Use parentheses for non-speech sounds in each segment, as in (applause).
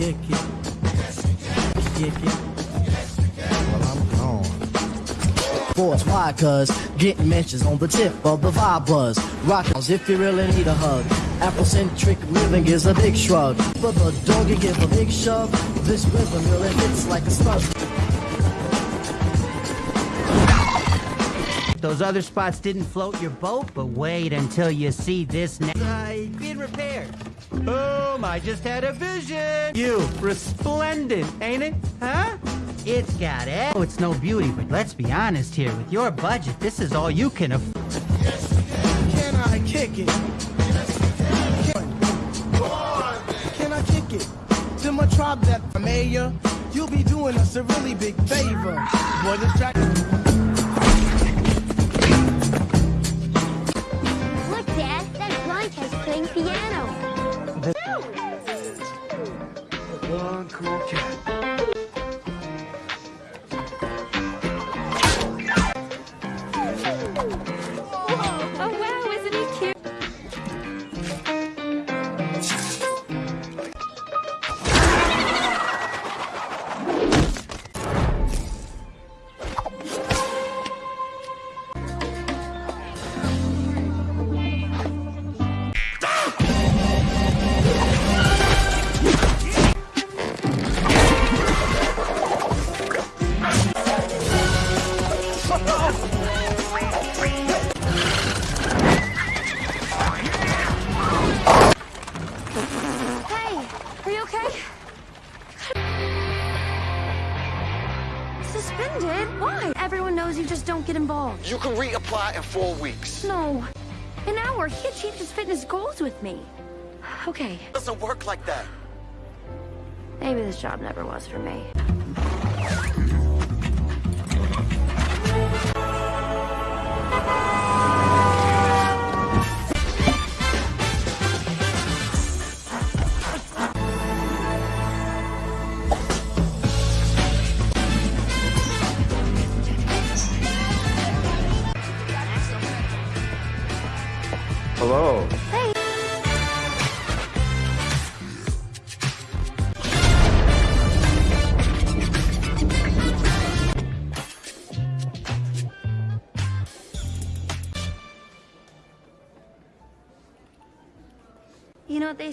kick it? Kick it. Well, I'm gone. Force, why? Cause getting mentions on the tip of the vibe buzz. Rock if you really need a hug. Afrocentric living is a big shrug. But the doggy give a big shove. This rhythm really hits like a slug. Those other spots didn't float your boat, but wait until you see this now. Uh, being repaired. Boom, I just had a vision. You, resplendent, ain't it? Huh? It's got it. Oh, it's no beauty, but let's be honest here. With your budget, this is all you can afford. Can I kick it? Can I kick it? To my tribe that mayor, you'll be doing us a really big favor. Boy, this track. One cool cat. Achieved his fitness goals with me. Okay, It doesn't work like that. maybe this job never was for me.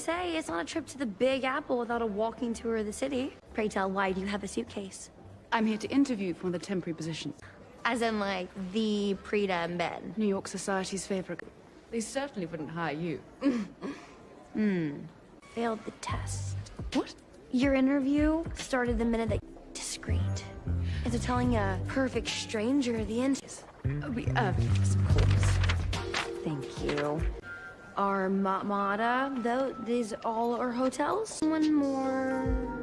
Say? It's not a trip to the Big Apple without a walking tour of the city. Pray tell, why do you have a suitcase? I'm here to interview for the temporary position. As in, like, the Preeta and Ben. New York Society's favorite. They certainly wouldn't hire you. (laughs) Hmm. Failed the test. What? Your interview started the minute that discreet. Into telling a perfect stranger the end. Oh, we, uh, yes, of course. Thank you. Armada, though, these all are hotels. One more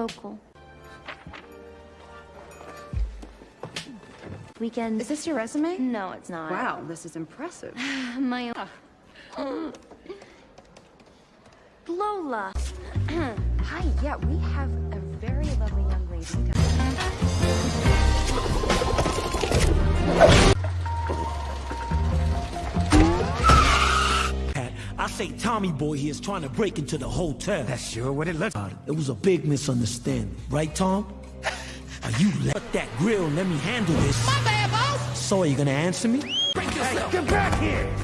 local. Weekend. Is this your resume? No, it's not. Wow, this is impressive. (sighs) My own. Lola. (clears throat) Hi, yeah, we have a very lovely young lady. Say Tommy Boy here is trying to break into the hotel. That's sure what it looks like. It was a big misunderstanding, right, Tom? Now you let that grill and let me handle this. My bad, boss. So are you gonna answer me? Hey, Get back here!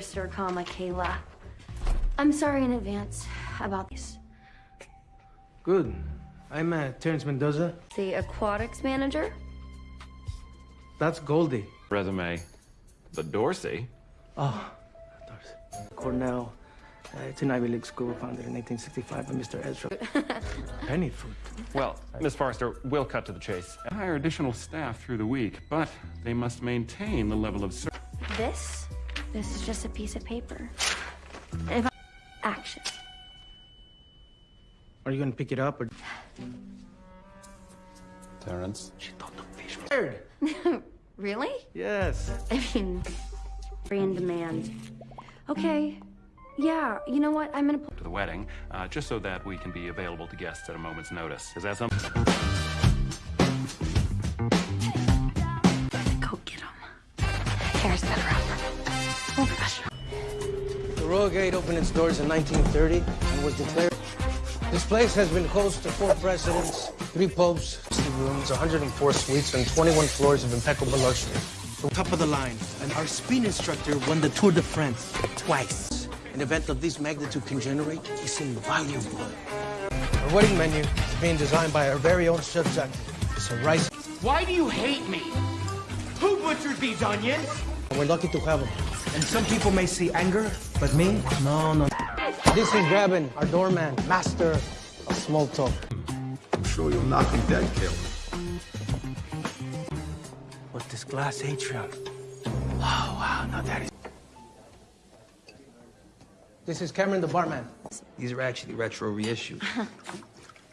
Sir, comma, Kayla. I'm sorry in advance about this. Good. I'm uh, Terrence Mendoza. The aquatics manager? That's Goldie. resume. The Dorsey? Oh, Doris. Cornell. Uh, it's an Ivy League school founded in 1865 by Mr. Ezra. (laughs) Penny food. Well, Miss Forester, we'll cut to the chase. Hire additional staff through the week, but they must maintain the level of service. This? This is just a piece of paper. If I... Action. Are you gonna pick it up or? Terrence. She thought the fish was weird. (laughs) really? Yes. I mean, free in demand. Okay. Yeah, you know what? I'm gonna to the wedding, uh, just so that we can be available to guests at a moment's notice. Is that something? Go get him. Oh, gosh. The Royal Gate opened its doors in 1930 and was declared. This place has been host to four presidents, three popes, 60 rooms, 104 suites, and 21 floors of impeccable luxury. From top of the line, and our spin instructor won the Tour de France twice. An event of this magnitude can generate is invaluable. Our wedding menu is being designed by our very own chef Jack. It's a rice. Why do you hate me? Who butchered these onions? We're lucky to have them. And some people may see anger, but me, no, no. This is Gavin, our doorman, master of small talk. I'm sure you'll not be dead, killer. With this glass atrium. Oh, wow, now that is... This is Cameron, the barman. These are actually retro reissues. (laughs)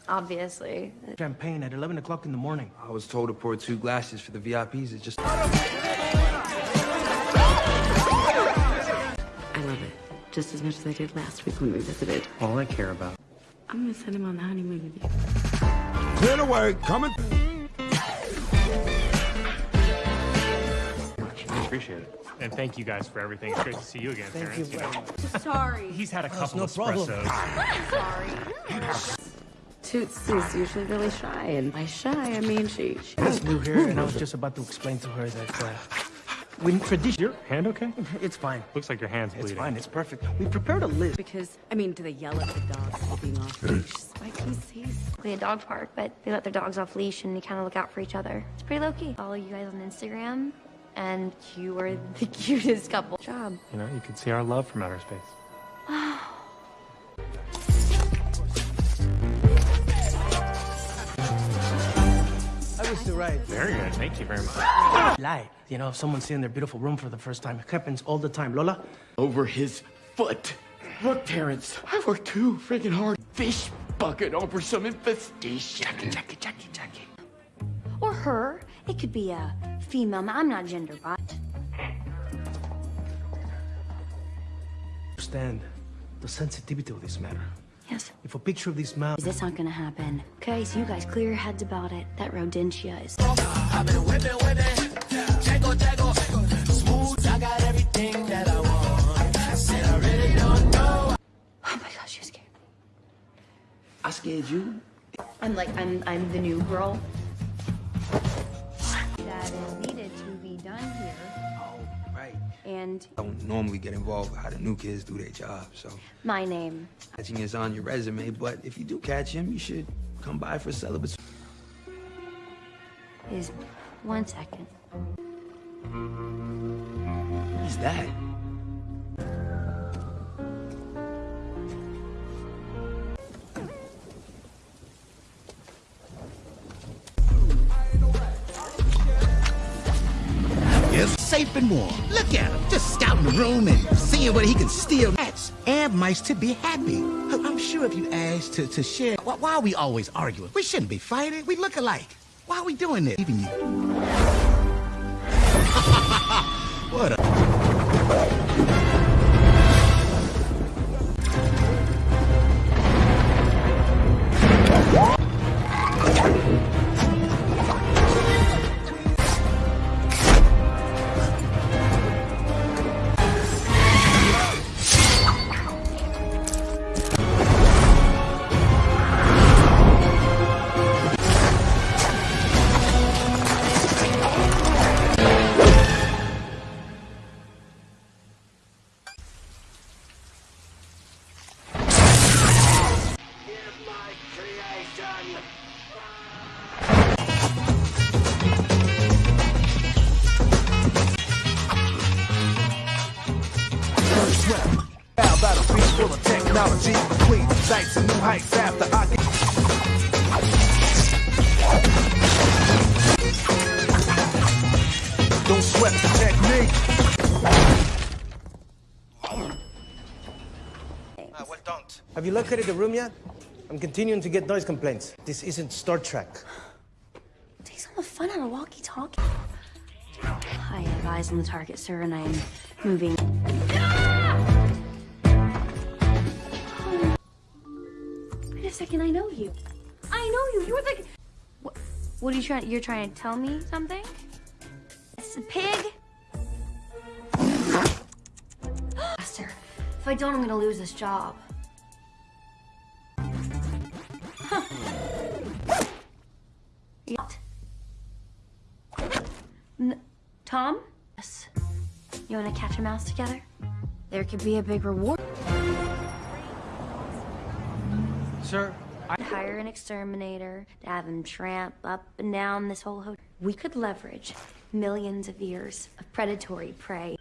Obviously. Champagne at 11 o'clock in the morning. I was told to pour two glasses for the VIPs. It's just. Just as much as I did last week when we visited. All I care about. I'm gonna send him on the honeymoon with you. Clear the way. Coming. Appreciate it. And thank you guys for everything. It's great to see you again, Thank Terrence. you know. (laughs) Sorry. he's had a couple no of problem. espressos. (laughs) Sorry. Toots is usually really shy, and by shy, I mean she. she It's new here, and I was just about to explain to her that uh, we tradition. Your hand okay? It's fine. Looks like your hand's bleeding. It's fine. It's perfect. We prepared a list. because, I mean, do they yell at the dogs for being off leash? Spike, he's, he's We a dog park, but they let their dogs off leash and they kind of look out for each other. It's pretty low key. Follow you guys on Instagram, and you are the (laughs) cutest couple. Job. You know, you can see our love from outer space. I was to right. Very good. Thank you very much. Lie. You know, if someone's seeing their beautiful room for the first time, it happens all the time. Lola, over his foot. Look, Terrence, I worked too freaking hard. Fish bucket over some infestation. Jackie, Jackie, Jackie, Jackie. Or her. It could be a female. I'm not gender bi. understand the sensitivity of this matter. Yes. If a picture of this mouth. Is this not gonna happen? Okay, so you guys clear your heads about it. That rodentia is. Oh my gosh, you scared me. I scared you. I'm like, I'm, I'm the new girl. And I don't normally get involved with how the new kids do their job, so my name. catching is on your resume. But if you do catch him, you should come by for celibacy. is one second. Who's that? Safe and warm. Look at him, just scouting the room and seeing what he can steal rats and mice to be happy. I'm sure if you asked to, to share, why, why are we always arguing? We shouldn't be fighting. We look alike. Why are we doing this? Even you. Located the room yet? I'm continuing to get noise complaints. This isn't Star Trek. Take some of the fun out of walkie-talkie. I have eyes on the target, sir, and I am moving. Wait a second, I know you. I know you. You're the. What? What are you trying? You're trying to tell me something? It's a pig. (gasps) Faster, If I don't, I'm gonna lose this job. Huh. What? N Tom? Yes. You wanna catch a mouse together? There could be a big reward. Sir, I'd hire an exterminator to have him tramp up and down this whole hotel. We could leverage millions of years of predatory prey.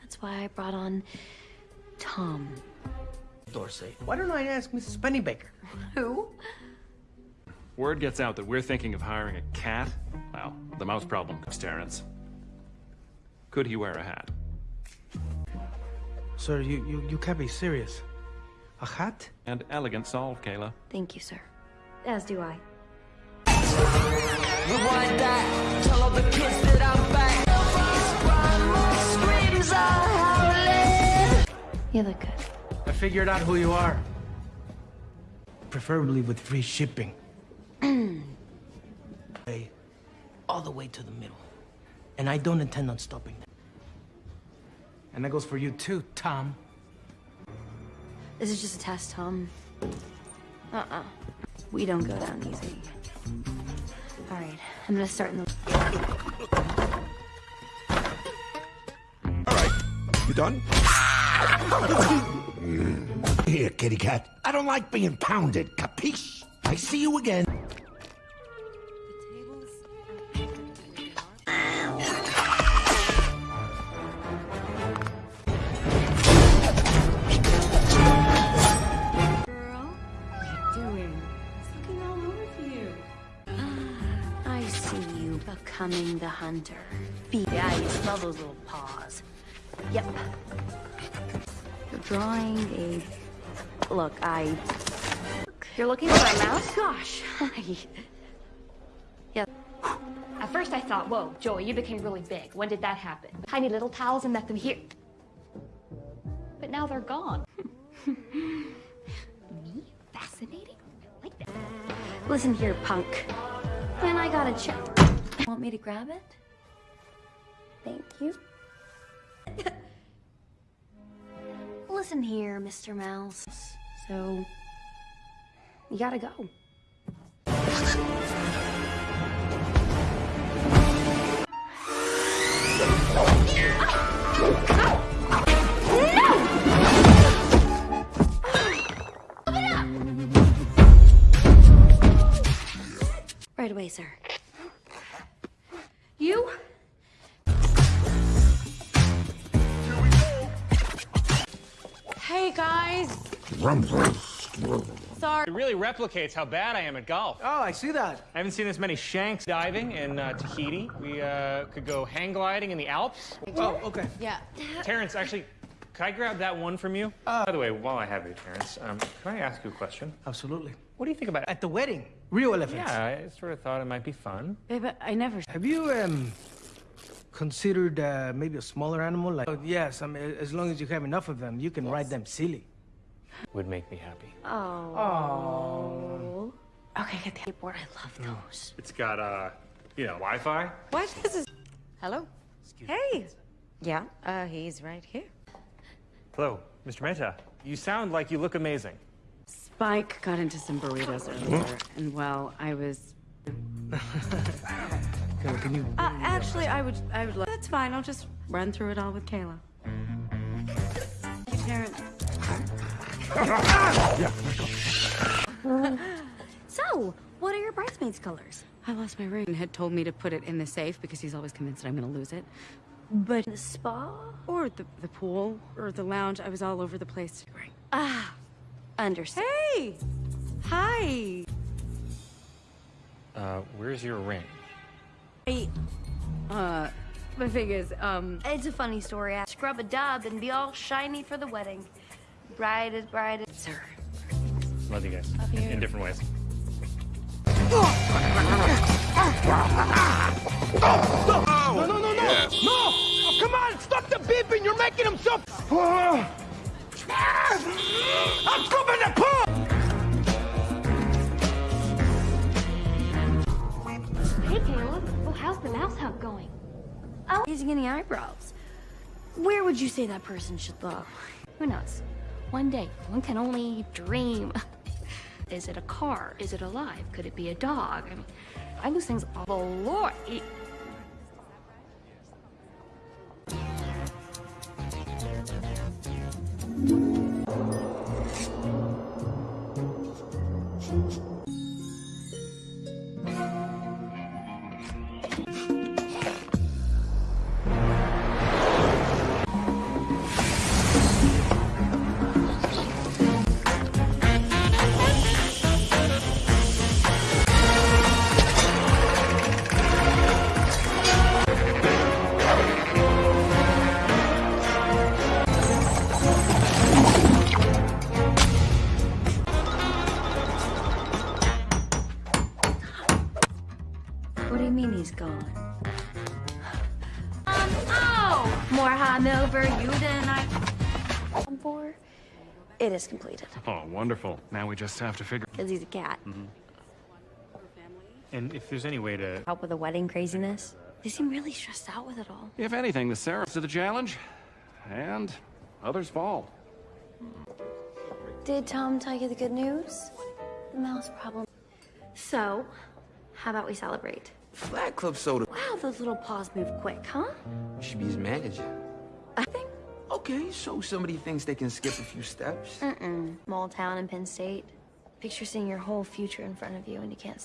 That's why I brought on Tom. Dorsey. Why don't I ask Mrs. Pennybaker? Who? Word gets out that we're thinking of hiring a cat. Well, the mouse problem comes Terrence. Could he wear a hat? Sir, you, you, you can't be serious. A hat? And elegant solve, Kayla. Thank you, sir. As do I. Rewind that. Tell all the kids that I'm back. Screams. You look good. I figured out who you are. Preferably with free shipping. Hey, all the way to the middle. And I don't intend on stopping there. And that goes for you too, Tom. This is just a test, Tom. Uh-uh. We don't go down easy. All right, I'm gonna start in the... All right, you done? (laughs) Here, kitty cat. I don't like being pounded, capiche? I see you again. Smell those little paws. Yep. You're drawing a... Look, I... You're looking for a mouse? Gosh. (laughs) Yeah. At first I thought, whoa, Joey, you became really big. When did that happen? Tiny little towels and left them here. But now they're gone. (laughs) Me? Fascinating? I like that. Listen here, punk. When I got a check... Want me to grab it? Thank you. Listen here, Mr. Mouse. So... You gotta go. Right away, sir. You? Sorry. It really replicates how bad I am at golf. Oh, I see that. I haven't seen this many shanks diving in uh, Tahiti. We uh, could go hang gliding in the Alps. Oh, okay. Yeah. Terrence, actually, could I grab that one from you? By the way, while I have you, Terrence, um, can I ask you a question? Absolutely. What do you think about it? At the wedding, real elephants. Yeah, I sort of thought it might be fun. Babe, I never. Have you um considered uh, maybe a smaller animal? Like, oh, yes, I mean, as long as you have enough of them, you can ride them silly. Would make me happy. Oh. Okay, get the Skateboard, I love those. It's got, uh, you know, Wi-Fi. What? This is. Hello. Hey. Yeah. Uh, he's right here. Hello, Mr. Mehta. You sound like you look amazing. Spike got into some burritos earlier, and well, I was. Can, can you? Uh, actually, I would. I would. Love that's fine. I'll just run through it all with Kayla. So, what are your bridesmaids' colors? I lost my ring and had told me to put it in the safe because he's always convinced that I'm going to lose it. But The spa? or the the pool or the lounge, I was all over the place. Ah, understand. Hey, hi. Uh, where's your ring? Hey, uh, the thing is, um, It's a funny story. I scrub a dub and be all shiny for the wedding. Bright as bright as... Sir. Love you guys. In different ways. No, no, no, no! Yes. No! Oh, come on, stop the beeping! You're making him so... Oh. I'm scrubbing the pump! Hey, Kayla. Oh, how's the mouse hunt going? Oh, raising any eyebrows. Where would you say that person should look? Who knows? One day, one can only dream. (laughs) Is it a car? Is it alive? Could it be a dog? I mean, I lose things all the Lord. Hungover you than I... I'm for. It is completed. Oh, wonderful. Now we just have to figure. Because he's a cat. Mm-hmm. And if there's any way to Help with the wedding craziness. They seem really stressed out with it all. If anything, the Sarah's to the challenge, and others fall. Did Tom tell you the good news? The mouse problem. So, how about we celebrate? Flat Club soda. Wow, those little paws move quick, huh? You should be his manager. I think. Okay, so somebody thinks they can skip a few steps. Mm-mm. Small town in Penn State. Picture seeing your whole future in front of you and you can't.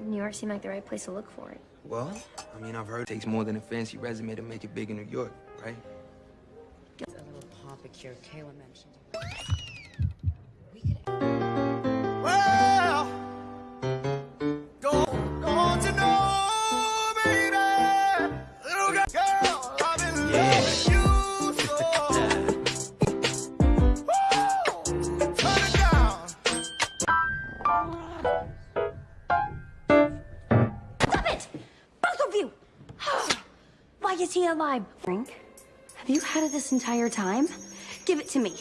New York seemed like the right place to look for it. Well, I mean, I've heard it takes more than a fancy resume to make it big in New York, right? A little topic here Kayla mentioned. Is he alive? Frank, have you had it this entire time? Give it to me.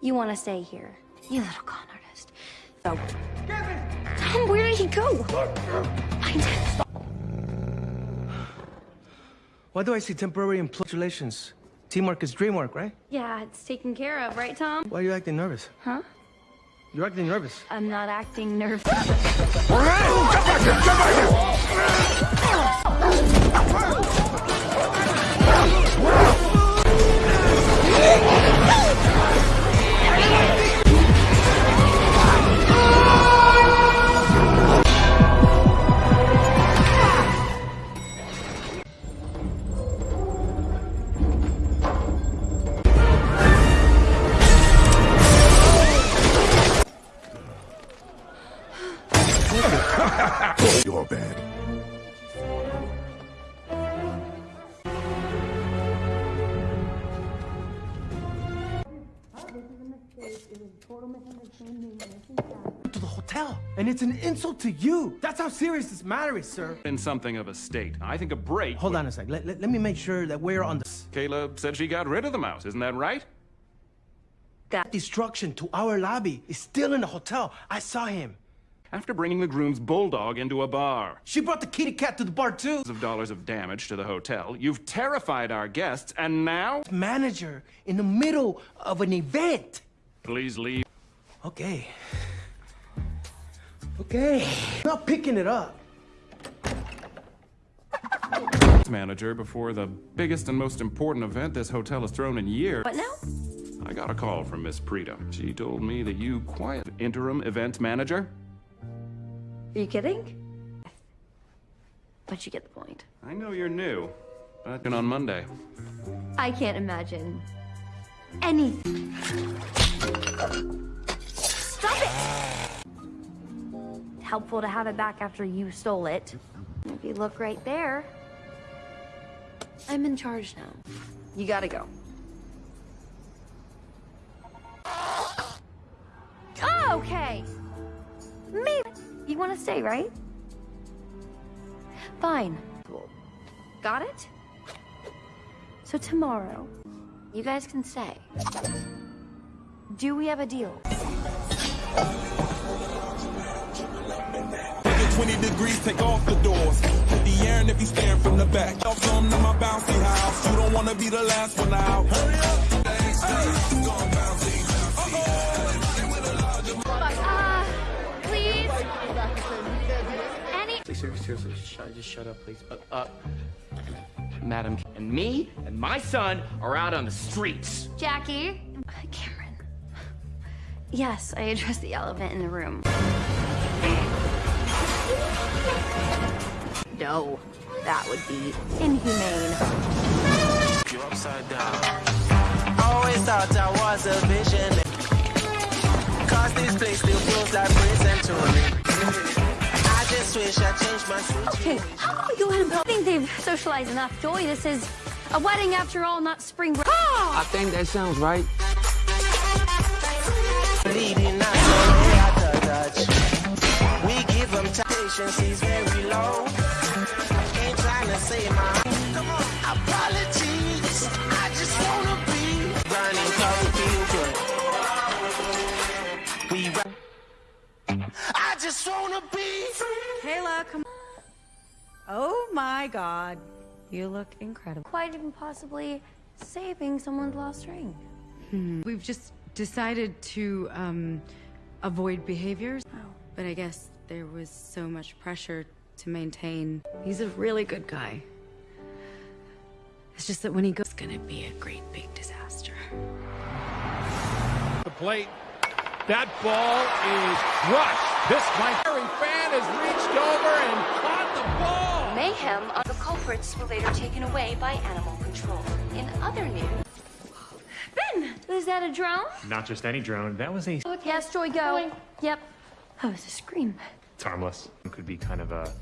You want to stay here, you little con artist. So, Tom, where did he go? Find him. Why do I see temporary impulations? Teamwork is dreamwork, right? Yeah, it's taken care of, right, Tom? Why are you acting nervous? Huh? You're acting nervous. I'm not acting nervous. (laughs) You're To the hotel, and it's an insult to you. That's how serious this matter is, sir. In something of a state. I think a break. Hold on a sec. Let, let, let me make sure that we're on the Kayla said she got rid of the mouse, isn't that right? That destruction to our lobby is still in the hotel. I saw him. After bringing the groom's bulldog into a bar. She brought the kitty cat to the bar too. Of dollars of damage to the hotel. You've terrified our guests, and now? Manager in the middle of an event. Please leave. Okay. Okay. Not picking it up. Manager before the biggest and most important event this hotel has thrown in years. What now? I got a call from Miss Preeta. She told me that you quiet interim event manager. Are you kidding? But you get the point. I know you're new, but on Monday. I can't imagine anything. Stop it! Helpful to have it back after you stole it. If you look right there, I'm in charge now. You gotta go. Oh, okay. Me. You want to stay, right? Fine. Got it? So tomorrow, you guys can stay. Do we have a deal? 20 degrees, take off the doors. Hit the air and if you from the back. Y'all come to my bouncy house. You don't wanna be the last one out. Hurry up. Please. Seriously, just shut up, please. Uh, uh, madam, and me and my son are out on the streets. Jackie. Cameron. Yes, I addressed the elephant in the room. No, that would be inhumane. You're upside down. Always thought I was a vision. Cause this place still feels like prison to me. I just wish I changed my Okay, how about we go ahead and I think they've socialized enough. Joey, this is a wedding after all, not spring break. I think that sounds right. Them. Patience is very low. Ain't trying to say my apologies. I just wanna be running cause we feel good. We run. I just wanna be Kayla, come Oh my god. You look incredible. Quite even possibly saving someone's lost ring. Hmm. We've just decided to um, avoid behaviors. oh. But I guess there was so much pressure to maintain. He's a really good guy. It's just that when he goes, it's gonna be a great big disaster. The plate. That ball is crushed. This Miami fan has reached over and caught the ball. Mayhem of the culprits were later taken away by animal control. In other news, Ben, is that a drone? Not just any drone. That was a. Yes, Joy, go. Yep. Oh, that was a scream. It's harmless. It could be kind of a.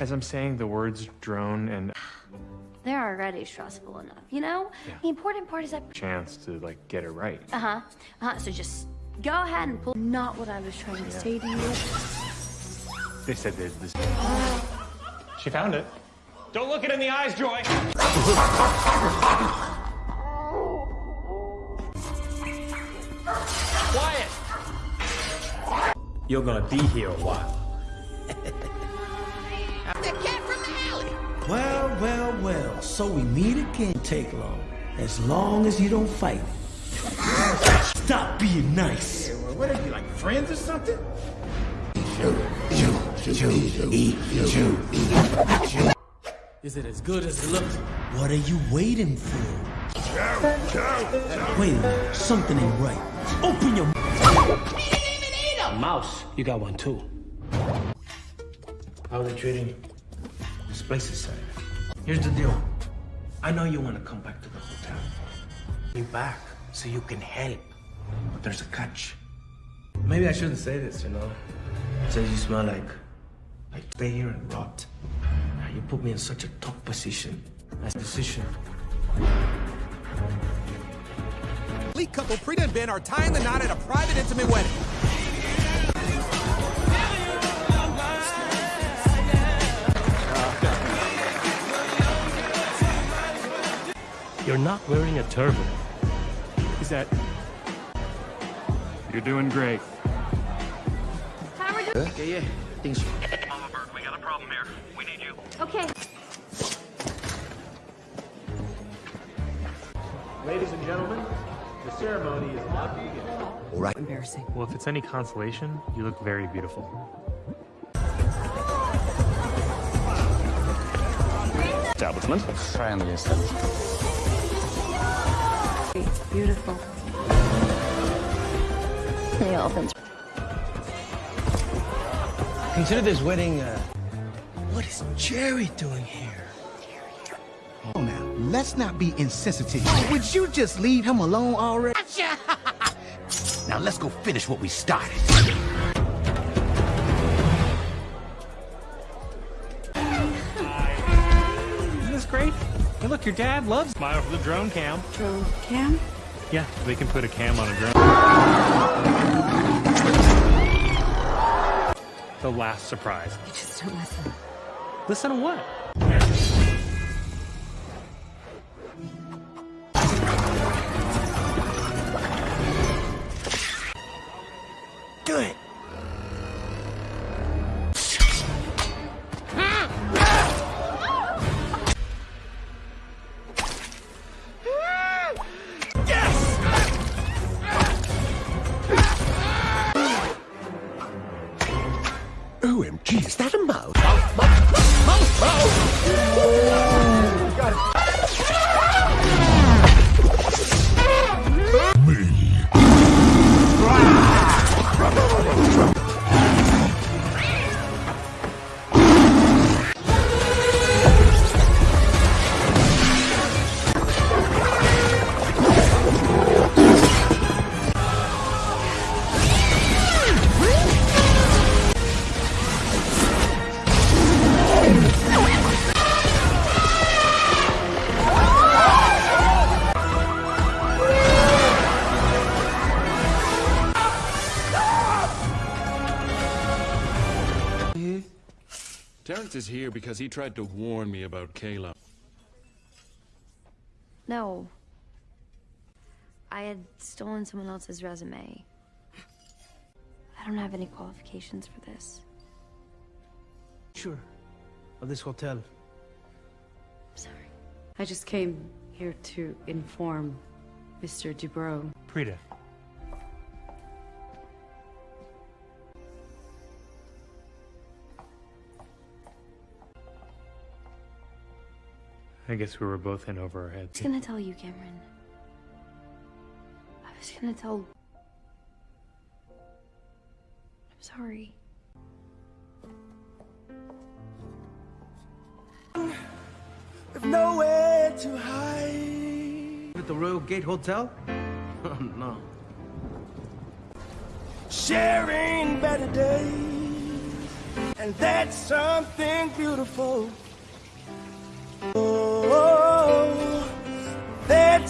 As I'm saying the words drone and They're already stressful enough, you know? The important part is that. chance to like get it right. Uh huh. Uh huh. So just go ahead and pull. Not what I was trying to say to you. They said there's this. She found it. Don't look it in the eyes, Joy. (laughs) You're gonna be here a while. The cat from the alley. Well, well, well. So we meet again. Take long. As long as you don't fight. Stop being nice. What are you, like friends or something? Is it as good as it looks? What are you waiting for? Wait a minute. Something ain't right. Open your Mouse, you got one too. How are they treating this place is safe? Here's the deal. I know you want to come back to the hotel. You back so you can help. But there's a catch. Maybe I shouldn't say this, you know. Says you smell like like stay here and rot. You put me in such a tough position. That's decision. Elite couple Preeta and Ben are tying the knot at a private intimate wedding. You're not wearing a turban. Is that... You're doing great. Yeah, yeah. Things. Mama Berg, we got a problem here. We need you. Okay. Ladies and gentlemen, the ceremony is about to begin. All right. Embarrassing. Well, if it's any consolation, you look very beautiful. Establishment. Friendly Beautiful. The elephants. Consider this wedding, uh, What is Jerry doing here? Oh, now, let's not be insensitive. Would you just leave him alone already? (laughs) now, let's go finish what we started. Isn't this great? Hey, look, your dad loves Smile for the drone cam. Drone cam? Yeah, they can put a cam on a drone. The last surprise. You just don't listen. Listen to what? He tried to warn me about Kayla. No. I had stolen someone else's resume. I don't have any qualifications for this. Sure. Of this hotel. I'm sorry. I just came here to inform Mr. Dubrow. Preeta. I guess we were both in over our heads. I was gonna tell you, Cameron. I was gonna tell. I'm sorry. With nowhere to hide. At the Royal Gate Hotel? (laughs) Oh, no. Sharing better days. And that's something beautiful.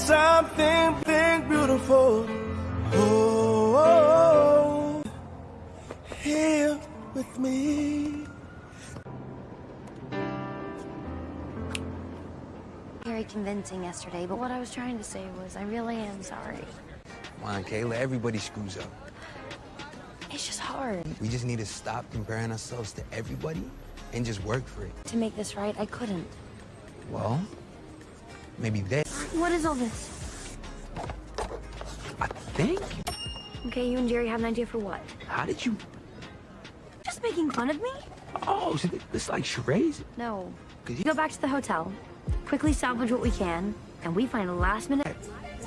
Something big, beautiful. Oh, here with me. Very convincing yesterday, but what I was trying to say was I really am sorry. Come on, Kayla, everybody screws up. It's just hard. We just need to stop comparing ourselves to everybody and just work for it. To make this right, I couldn't. Well, maybe they What is all this? I think. Okay, you and Jerry have an idea for what? How did you? Just making fun of me? Oh, so this like charades? No. You Go back to the hotel, quickly salvage what we can, and we find a last minute.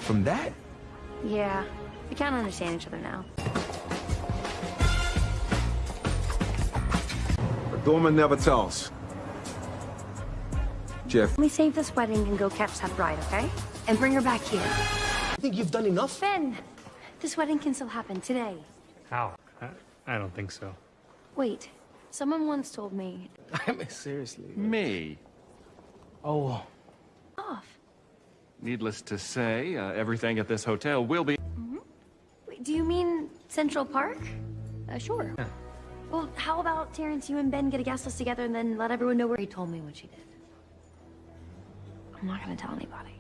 From that? Yeah, we can't understand each other now. A doorman never tells. Jeff. Let me save this wedding and go catch that bride, okay? And bring her back here. I think you've done enough? Ben, this wedding can still happen today. How? I, I don't think so. Wait, someone once told me (laughs) I mean, seriously. Me. Oh, off. Needless to say, uh, everything at this hotel will be. Wait, do you mean Central Park? Uh, sure. Well, how about Terrence, you and Ben get a guest list together and then let everyone know where he told me what she did? I'm not gonna tell anybody.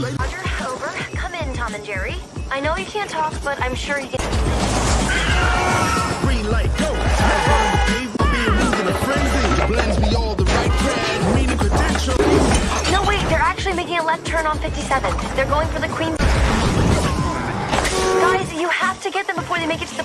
Roger, over. Come in, Tom and Jerry. I know you can't talk, but I'm sure you can. Green light, go. Being moved in a frenzy. Blends me all the right cred, meaning credentials. No, wait, they're actually making a left turn on 57th. They're going for the Queen. Guys, you have to get them before they make it to the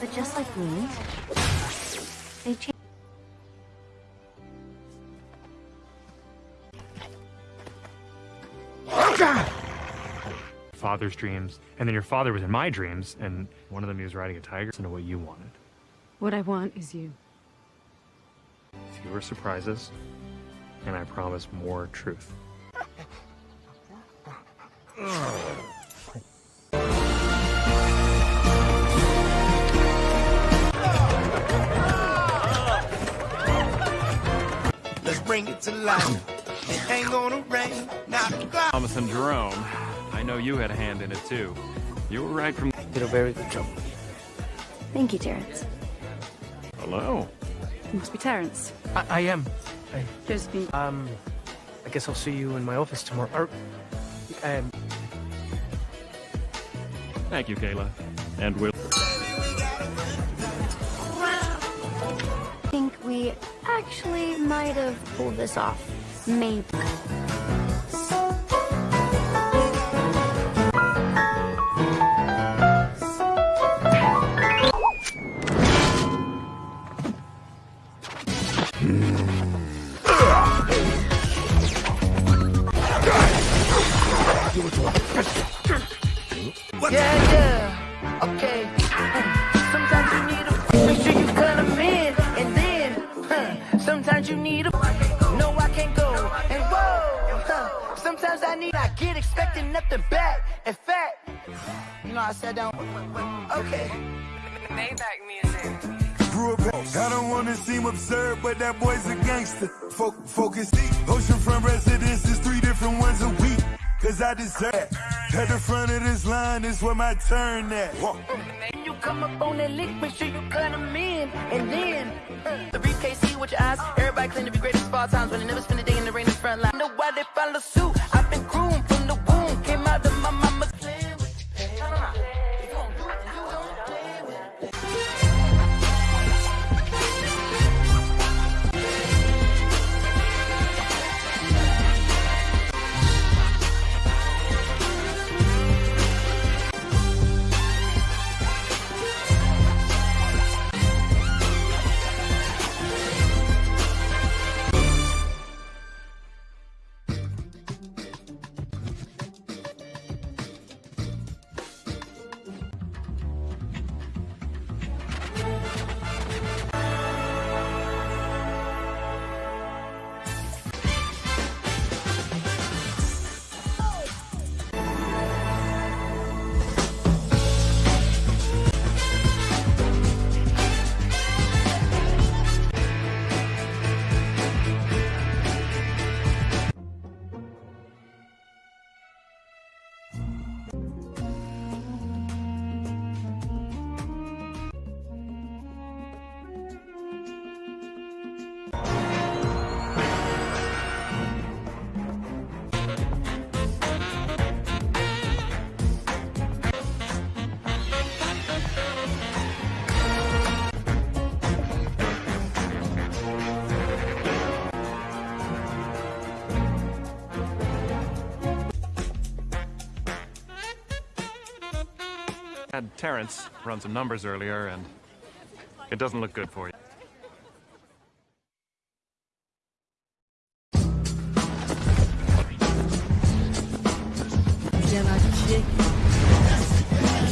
But just like me, they changed. Father's dreams, and then your father was in my dreams, and one of them he was riding a tiger. Listen to what you wanted. What I want is you. Fewer surprises, and I promise more truth. (laughs) bring it to life. It ain't gonna rain, not a cloud. Thomas and Jerome. I know you had a hand in it too. You were right from. Did a very good job. Thank you, Terrence. Hello. It must be Terrence. I, I am. I, Josephine. um, I guess I'll see you in my office tomorrow. Or, um, Thank you, Kayla. And we'll. might have pulled this off. Maybe. Yeah, yeah, okay. You need a no, I can't go. And whoa, huh, sometimes I need I get expecting nothing back. In fact, you know I sat down. Okay. Maybach music. I don't wanna seem absurd, but that boy's a gangster. Fo- focus deep. Oceanfront residences, three different ones a week. Cause I deserve it. At the front of this line is where my turn at. Walk. Come up on that lick, make sure you cut 'em in, and then uh, the briefcase see with your eyes. Everybody claim to be great of all times, when they never spend a day in the rain in front line. Know why they follow suit? I've been groomed from the womb, came out of my mama's. Terrence run some numbers earlier, and it doesn't look good for you. Can I kick it?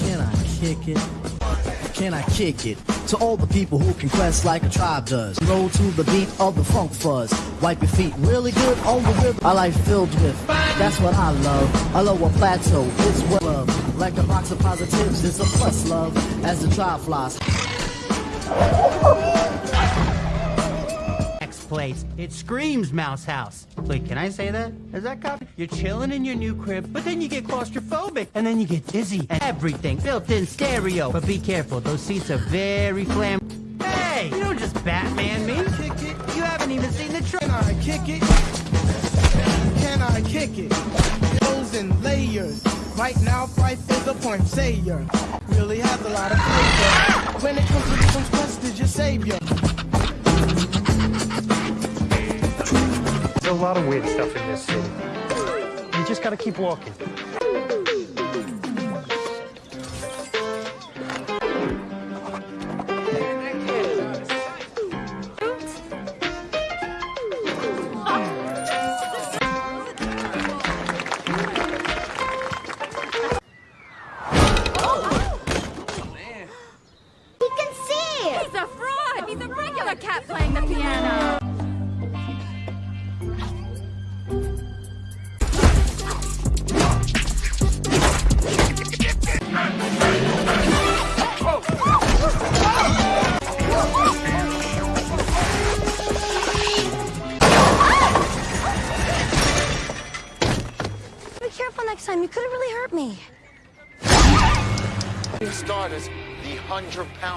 Can I kick it? Can I kick it? To all the people who can quest like a tribe does. Roll to the beat of the funk fuzz. Wipe your feet really good on the rhythm. I like filled with. That's what I love. A lower plateau is what love. Like a box of positives, it's a plus love. As the tribe flies. X place. It screams Mouse House. Wait, can I say that? Is that copy? You're chilling in your new crib, but then you get claustrophobic, and then you get dizzy, and everything built-in stereo. But be careful, those seats are very flam. Hey, you don't just Batman me. Kick it. You haven't even seen the trailer. Can I kick it? Can I kick it? Goes in layers. Right now, Phife is a point sayer. Really has a lot of flavor. When it comes to rhythms, Quest is your savior. There's a lot of weird stuff in this city. You just gotta keep walking.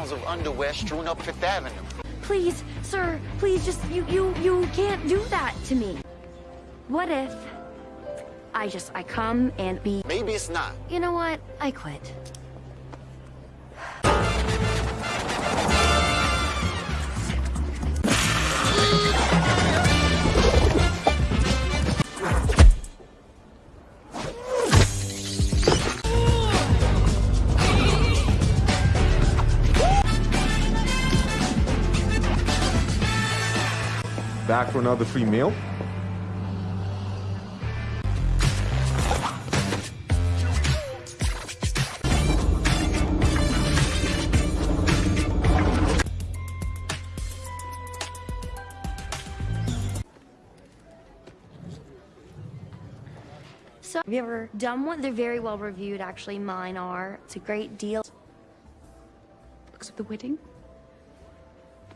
Pounds of underwear strewn up Fifth Avenue. Please, sir, please just you you you can't do that to me. What if I just I come and be Maybe it's not. You know what? I quit. for another free meal. So have you ever done one? They're very well reviewed, actually. Mine are. It's a great deal. Looks of the wedding?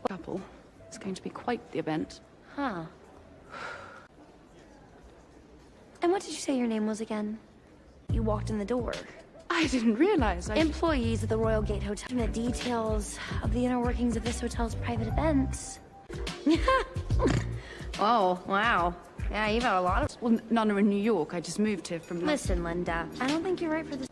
Couple. It's going to be quite the event. Huh. And what did you say your name was again? You walked in the door. I didn't realize I... Employees of the Royal Gate Hotel. The details of the inner workings of this hotel's private events. (laughs) oh, wow. Yeah, you've had a lot of... Well, none are in New York. I just moved here from... Listen, Linda, I don't think you're right for this.